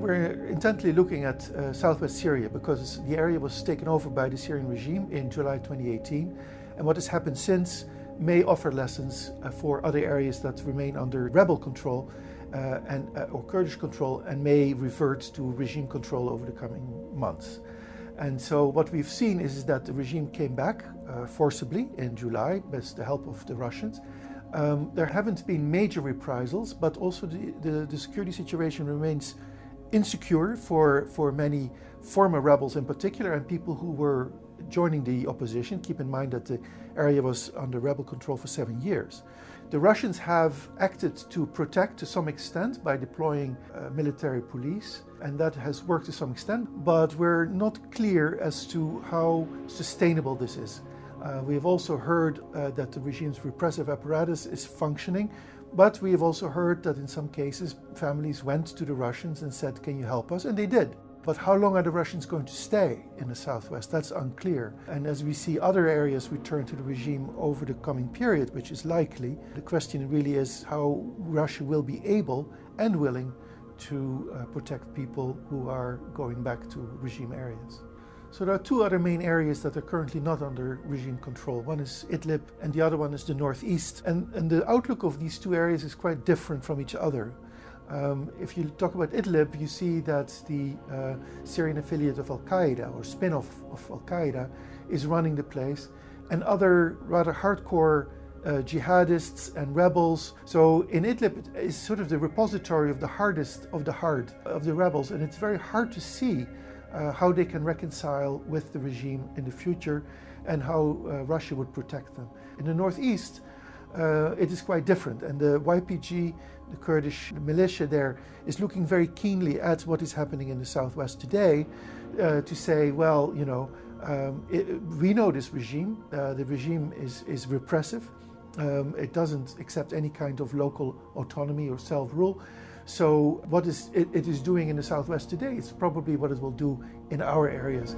We're intently looking at uh, southwest Syria because the area was taken over by the Syrian regime in July 2018. And what has happened since may offer lessons uh, for other areas that remain under rebel control uh, and, uh, or Kurdish control and may revert to regime control over the coming months. And so what we've seen is that the regime came back uh, forcibly in July with the help of the Russians. Um, there haven't been major reprisals, but also the, the, the security situation remains insecure for, for many former rebels in particular and people who were joining the opposition. Keep in mind that the area was under rebel control for seven years. The Russians have acted to protect to some extent by deploying uh, military police, and that has worked to some extent, but we're not clear as to how sustainable this is. Uh, we have also heard uh, that the regime's repressive apparatus is functioning, but we have also heard that in some cases families went to the Russians and said, Can you help us? And they did. But how long are the Russians going to stay in the southwest? That's unclear. And as we see other areas return to the regime over the coming period, which is likely, the question really is how Russia will be able and willing to uh, protect people who are going back to regime areas. So there are two other main areas that are currently not under regime control. One is Idlib and the other one is the northeast. And, and the outlook of these two areas is quite different from each other. Um, if you talk about Idlib, you see that the uh, Syrian affiliate of Al Qaeda or spin off of Al Qaeda is running the place, and other rather hardcore uh, jihadists and rebels. So in Idlib is sort of the repository of the hardest of the hard of the rebels, and it's very hard to see uh, how they can reconcile with the regime in the future and how uh, Russia would protect them. In the northeast, uh, it is quite different, and the YPG, the Kurdish militia there, is looking very keenly at what is happening in the southwest today uh, to say, well, you know, um, it, we know this regime. Uh, the regime is, is repressive. Um, it doesn't accept any kind of local autonomy or self rule. So what is it, it is doing in the southwest today it's probably what it will do in our areas.